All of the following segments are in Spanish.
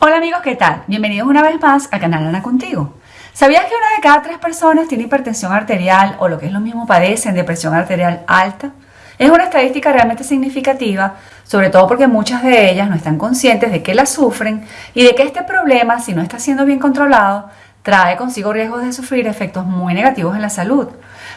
Hola amigos, ¿qué tal? Bienvenidos una vez más al canal Ana Contigo. ¿Sabías que una de cada tres personas tiene hipertensión arterial o lo que es lo mismo padecen de presión arterial alta? Es una estadística realmente significativa, sobre todo porque muchas de ellas no están conscientes de que la sufren y de que este problema, si no está siendo bien controlado, trae consigo riesgos de sufrir efectos muy negativos en la salud.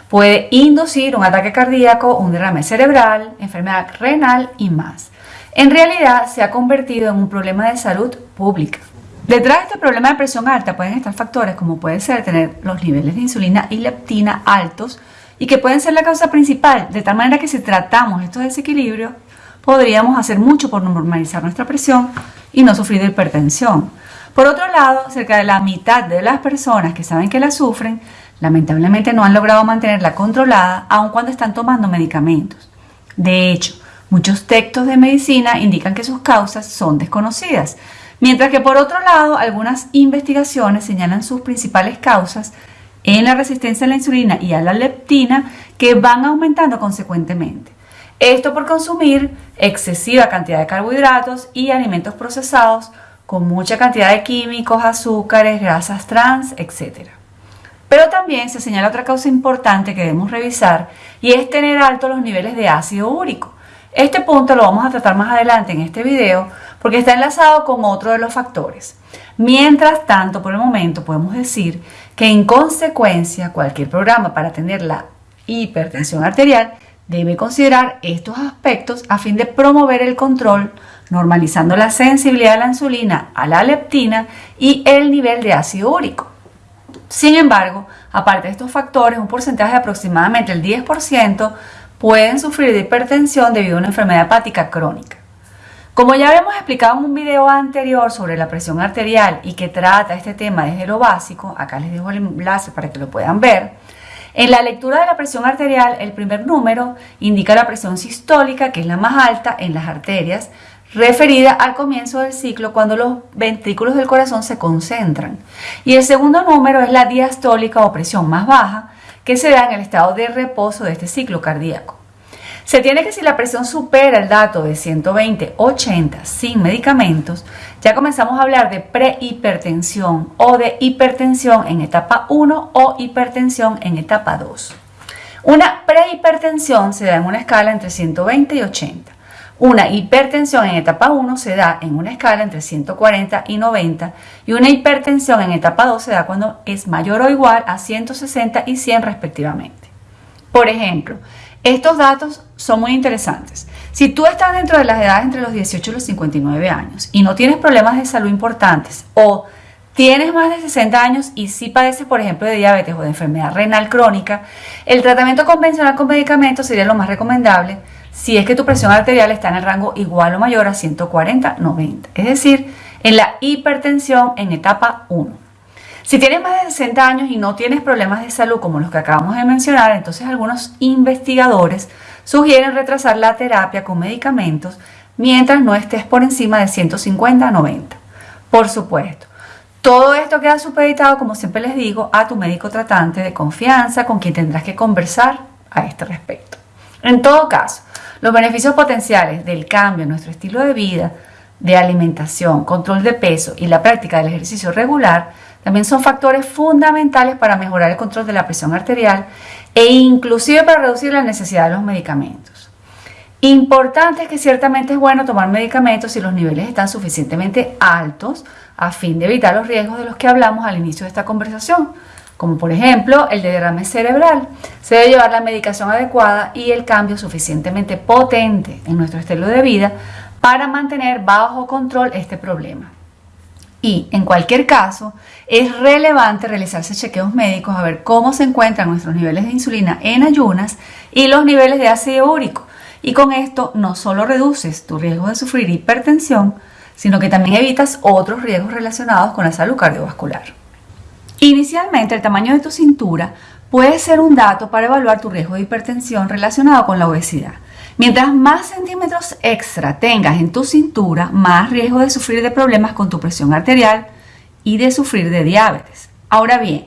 Puede inducir un ataque cardíaco, un derrame cerebral, enfermedad renal y más en realidad se ha convertido en un problema de salud pública. Detrás de este problema de presión alta pueden estar factores como puede ser tener los niveles de insulina y leptina altos y que pueden ser la causa principal, de tal manera que si tratamos estos desequilibrios podríamos hacer mucho por normalizar nuestra presión y no sufrir de hipertensión. Por otro lado, cerca de la mitad de las personas que saben que la sufren, lamentablemente no han logrado mantenerla controlada aun cuando están tomando medicamentos. De hecho, Muchos textos de medicina indican que sus causas son desconocidas, mientras que por otro lado algunas investigaciones señalan sus principales causas en la resistencia a la insulina y a la leptina que van aumentando consecuentemente. Esto por consumir excesiva cantidad de carbohidratos y alimentos procesados con mucha cantidad de químicos, azúcares, grasas trans, etc. Pero también se señala otra causa importante que debemos revisar y es tener altos los niveles de ácido úrico. Este punto lo vamos a tratar más adelante en este video porque está enlazado con otro de los factores. Mientras tanto, por el momento podemos decir que en consecuencia cualquier programa para atender la hipertensión arterial debe considerar estos aspectos a fin de promover el control, normalizando la sensibilidad a la insulina, a la leptina y el nivel de ácido úrico. Sin embargo, aparte de estos factores, un porcentaje de aproximadamente el 10% pueden sufrir de hipertensión debido a una enfermedad hepática crónica. Como ya habíamos explicado en un video anterior sobre la presión arterial y que trata este tema desde lo básico, acá les dejo el enlace para que lo puedan ver, en la lectura de la presión arterial el primer número indica la presión sistólica, que es la más alta en las arterias, referida al comienzo del ciclo cuando los ventrículos del corazón se concentran. Y el segundo número es la diastólica o presión más baja, que se da en el estado de reposo de este ciclo cardíaco. Se tiene que si la presión supera el dato de 120-80 sin medicamentos, ya comenzamos a hablar de prehipertensión o de hipertensión en etapa 1 o hipertensión en etapa 2. Una prehipertensión se da en una escala entre 120 y 80. Una hipertensión en etapa 1 se da en una escala entre 140 y 90 y una hipertensión en etapa 2 se da cuando es mayor o igual a 160 y 100 respectivamente. Por ejemplo, estos datos son muy interesantes. Si tú estás dentro de las edades entre los 18 y los 59 años y no tienes problemas de salud importantes o tienes más de 60 años y si padeces, por ejemplo, de diabetes o de enfermedad renal crónica, el tratamiento convencional con medicamentos sería lo más recomendable si es que tu presión arterial está en el rango igual o mayor a 140-90, es decir, en la hipertensión en etapa 1. Si tienes más de 60 años y no tienes problemas de salud como los que acabamos de mencionar, entonces algunos investigadores sugieren retrasar la terapia con medicamentos mientras no estés por encima de 150-90. Por supuesto, todo esto queda supeditado, como siempre les digo, a tu médico tratante de confianza con quien tendrás que conversar a este respecto. En todo caso, los beneficios potenciales del cambio en nuestro estilo de vida, de alimentación, control de peso y la práctica del ejercicio regular también son factores fundamentales para mejorar el control de la presión arterial e inclusive para reducir la necesidad de los medicamentos. Importante es que ciertamente es bueno tomar medicamentos si los niveles están suficientemente altos a fin de evitar los riesgos de los que hablamos al inicio de esta conversación, como por ejemplo el de derrame cerebral. Se debe llevar la medicación adecuada y el cambio suficientemente potente en nuestro estilo de vida para mantener bajo control este problema. Y en cualquier caso, es relevante realizarse chequeos médicos a ver cómo se encuentran nuestros niveles de insulina en ayunas y los niveles de ácido úrico. Y con esto no solo reduces tu riesgo de sufrir hipertensión, sino que también evitas otros riesgos relacionados con la salud cardiovascular. Inicialmente, el tamaño de tu cintura puede ser un dato para evaluar tu riesgo de hipertensión relacionado con la obesidad. Mientras más centímetros extra tengas en tu cintura, más riesgo de sufrir de problemas con tu presión arterial y de sufrir de diabetes. Ahora bien,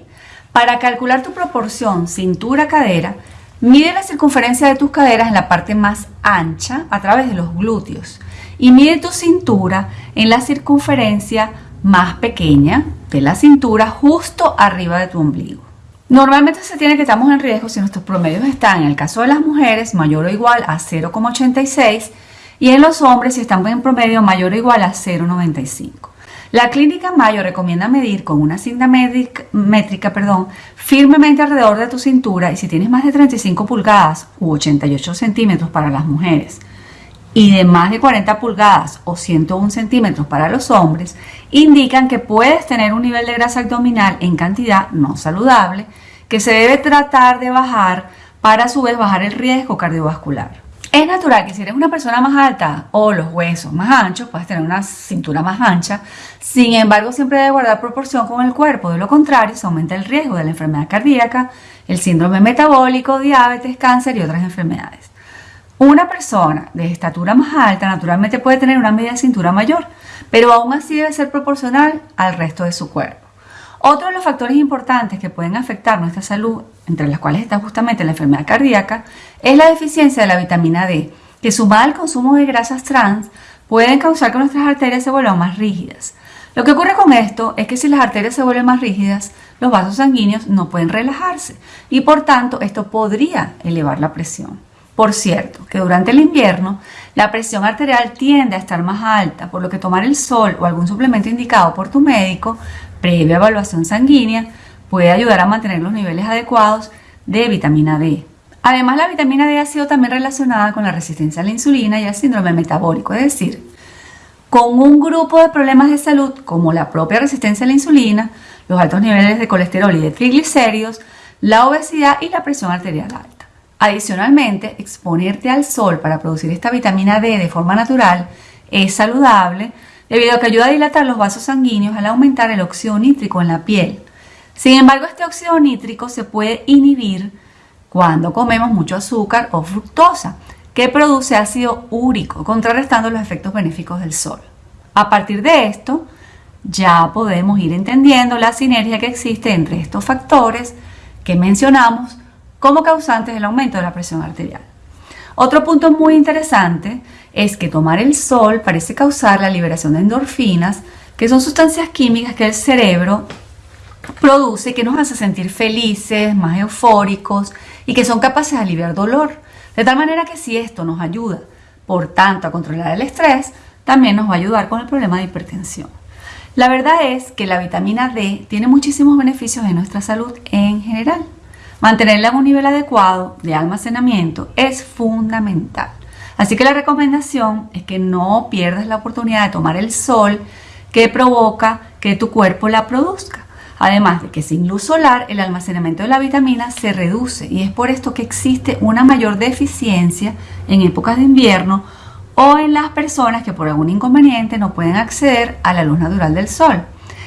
para calcular tu proporción cintura-cadera, mide la circunferencia de tus caderas en la parte más ancha a través de los glúteos y mide tu cintura en la circunferencia más pequeña de la cintura justo arriba de tu ombligo. Normalmente se tiene que estamos en riesgo si nuestros promedios están, en el caso de las mujeres, mayor o igual a 0,86 y en los hombres si están en promedio mayor o igual a 0,95. La clínica Mayo recomienda medir con una cinta métrica perdón, firmemente alrededor de tu cintura y si tienes más de 35 pulgadas u 88 centímetros para las mujeres y de más de 40 pulgadas o 101 centímetros para los hombres, indican que puedes tener un nivel de grasa abdominal en cantidad no saludable que se debe tratar de bajar para a su vez bajar el riesgo cardiovascular. Es natural que si eres una persona más alta o los huesos más anchos, puedes tener una cintura más ancha. Sin embargo, siempre debe guardar proporción con el cuerpo. De lo contrario, se aumenta el riesgo de la enfermedad cardíaca, el síndrome metabólico, diabetes, cáncer y otras enfermedades. Una persona de estatura más alta naturalmente puede tener una media cintura mayor, pero aún así debe ser proporcional al resto de su cuerpo. Otro de los factores importantes que pueden afectar nuestra salud, entre las cuales está justamente la enfermedad cardíaca, es la deficiencia de la vitamina D, que sumada al consumo de grasas trans pueden causar que nuestras arterias se vuelvan más rígidas. Lo que ocurre con esto es que si las arterias se vuelven más rígidas, los vasos sanguíneos no pueden relajarse y por tanto esto podría elevar la presión. Por cierto, que durante el invierno la presión arterial tiende a estar más alta, por lo que tomar el sol o algún suplemento indicado por tu médico previa evaluación sanguínea puede ayudar a mantener los niveles adecuados de vitamina D. Además, la vitamina D ha sido también relacionada con la resistencia a la insulina y al síndrome metabólico, es decir, con un grupo de problemas de salud como la propia resistencia a la insulina, los altos niveles de colesterol y de triglicéridos, la obesidad y la presión arterial alta. Adicionalmente, exponerte al sol para producir esta vitamina D de forma natural es saludable debido a que ayuda a dilatar los vasos sanguíneos al aumentar el óxido nítrico en la piel. Sin embargo, este óxido nítrico se puede inhibir cuando comemos mucho azúcar o fructosa, que produce ácido úrico, contrarrestando los efectos benéficos del sol. A partir de esto, ya podemos ir entendiendo la sinergia que existe entre estos factores que mencionamos como causantes del aumento de la presión arterial. Otro punto muy interesante es que tomar el sol parece causar la liberación de endorfinas, que son sustancias químicas que el cerebro produce que nos hace sentir felices, más eufóricos y que son capaces de aliviar dolor. De tal manera que si esto nos ayuda, por tanto, a controlar el estrés, también nos va a ayudar con el problema de hipertensión. La verdad es que la vitamina D tiene muchísimos beneficios en nuestra salud en general. Mantenerla en un nivel adecuado de almacenamiento es fundamental. Así que la recomendación es que no pierdas la oportunidad de tomar el sol que provoca que tu cuerpo la produzca. Además de que sin luz solar el almacenamiento de la vitamina se reduce y es por esto que existe una mayor deficiencia en épocas de invierno o en las personas que por algún inconveniente no pueden acceder a la luz natural del sol.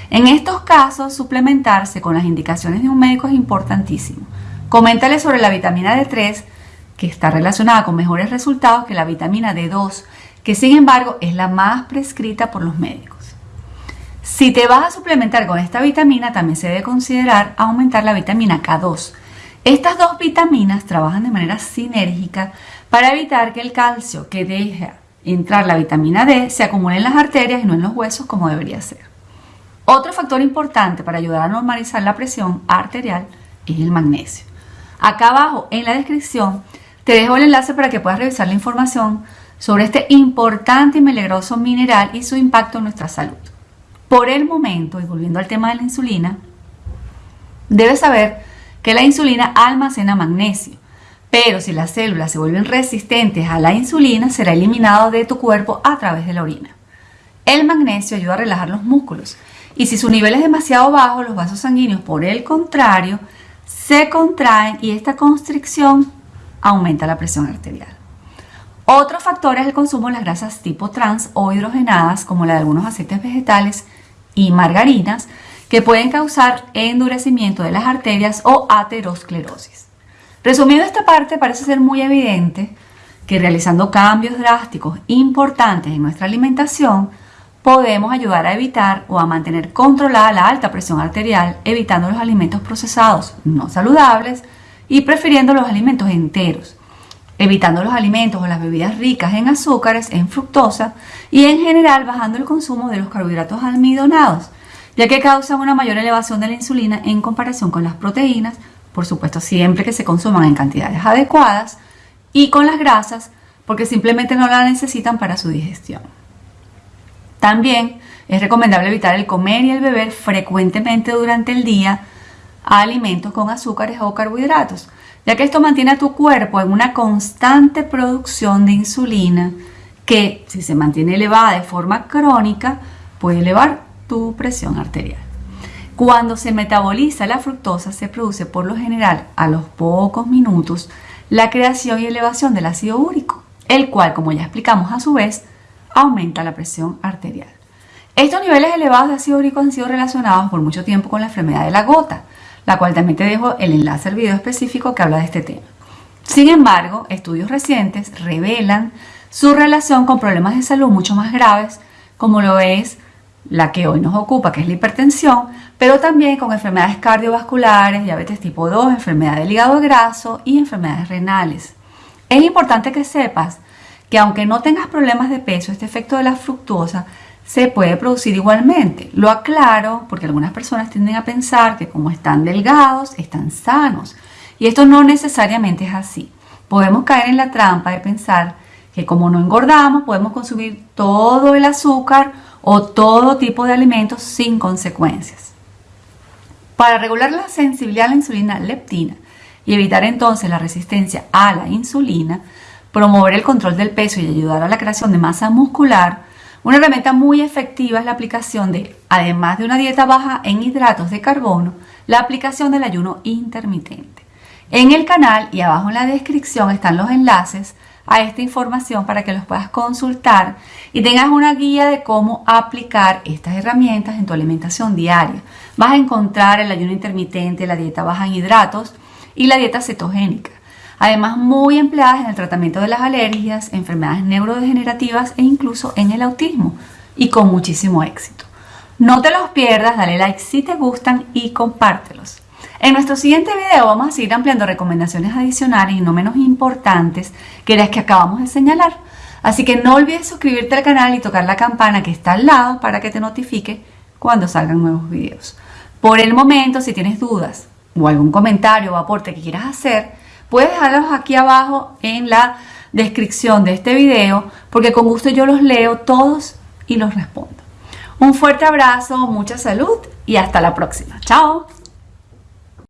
En estos casos, suplementarse con las indicaciones de un médico es importantísimo. Coméntale sobre la vitamina D3 que está relacionada con mejores resultados que la vitamina D2, que sin embargo es la más prescrita por los médicos. Si te vas a suplementar con esta vitamina, también se debe considerar aumentar la vitamina K2. Estas dos vitaminas trabajan de manera sinérgica para evitar que el calcio que deja entrar la vitamina D se acumule en las arterias y no en los huesos como debería ser. Otro factor importante para ayudar a normalizar la presión arterial es el magnesio. Acá abajo en la descripción te dejo el enlace para que puedas revisar la información sobre este importante y milagroso mineral y su impacto en nuestra salud. Por el momento, y volviendo al tema de la insulina, debes saber que la insulina almacena magnesio, pero si las células se vuelven resistentes a la insulina, será eliminado de tu cuerpo a través de la orina. El magnesio ayuda a relajar los músculos y si su nivel es demasiado bajo, los vasos sanguíneos, por el contrario, se contraen y esta constricción aumenta la presión arterial. Otro factor es el consumo de las grasas tipo trans o hidrogenadas, como la de algunos aceites vegetales y margarinas, que pueden causar endurecimiento de las arterias o aterosclerosis. Resumiendo esta parte, parece ser muy evidente que realizando cambios drásticos importantes en nuestra alimentación, podemos ayudar a evitar o a mantener controlada la alta presión arterial, evitando los alimentos procesados no saludables, y prefiriendo los alimentos enteros, evitando los alimentos o las bebidas ricas en azúcares, en fructosa y en general bajando el consumo de los carbohidratos almidonados, ya que causan una mayor elevación de la insulina en comparación con las proteínas, por supuesto siempre que se consuman en cantidades adecuadas, y con las grasas, porque simplemente no la necesitan para su digestión. También es recomendable evitar el comer y el beber frecuentemente durante el día alimentos con azúcares o carbohidratos, ya que esto mantiene a tu cuerpo en una constante producción de insulina que, si se mantiene elevada de forma crónica, puede elevar tu presión arterial. Cuando se metaboliza la fructosa, se produce por lo general a los pocos minutos la creación y elevación del ácido úrico, el cual, como ya explicamos a su vez, aumenta la presión arterial. Estos niveles elevados de ácido úrico han sido relacionados por mucho tiempo con la enfermedad de la gota, la cual también te dejo el enlace al video específico que habla de este tema. Sin embargo, estudios recientes revelan su relación con problemas de salud mucho más graves, como lo es la que hoy nos ocupa, que es la hipertensión, pero también con enfermedades cardiovasculares, diabetes tipo 2, enfermedad del hígado graso y enfermedades renales. Es importante que sepas que aunque no tengas problemas de peso, este efecto de la fructosa se puede producir igualmente. Lo aclaro porque algunas personas tienden a pensar que como están delgados, están sanos. Y esto no necesariamente es así. Podemos caer en la trampa de pensar que como no engordamos, podemos consumir todo el azúcar o todo tipo de alimentos sin consecuencias. Para regular la sensibilidad a la insulina leptina y evitar entonces la resistencia a la insulina, promover el control del peso y ayudar a la creación de masa muscular, una herramienta muy efectiva es la aplicación de, además de una dieta baja en hidratos de carbono, la aplicación del ayuno intermitente. En el canal y abajo en la descripción están los enlaces a esta información para que los puedas consultar y tengas una guía de cómo aplicar estas herramientas en tu alimentación diaria. Vas a encontrar el ayuno intermitente, la dieta baja en hidratos y la dieta cetogénica. Además, muy empleadas en el tratamiento de las alergias, enfermedades neurodegenerativas e incluso en el autismo y con muchísimo éxito. No te los pierdas, dale like si te gustan y compártelos. En nuestro siguiente video vamos a seguir ampliando recomendaciones adicionales y no menos importantes que las que acabamos de señalar. Así que no olvides suscribirte al canal y tocar la campana que está al lado para que te notifique cuando salgan nuevos videos. Por el momento, si tienes dudas o algún comentario o aporte que quieras hacer, puedes dejarlos aquí abajo en la descripción de este video porque con gusto yo los leo todos y los respondo. Un fuerte abrazo, mucha salud y hasta la próxima. Chao.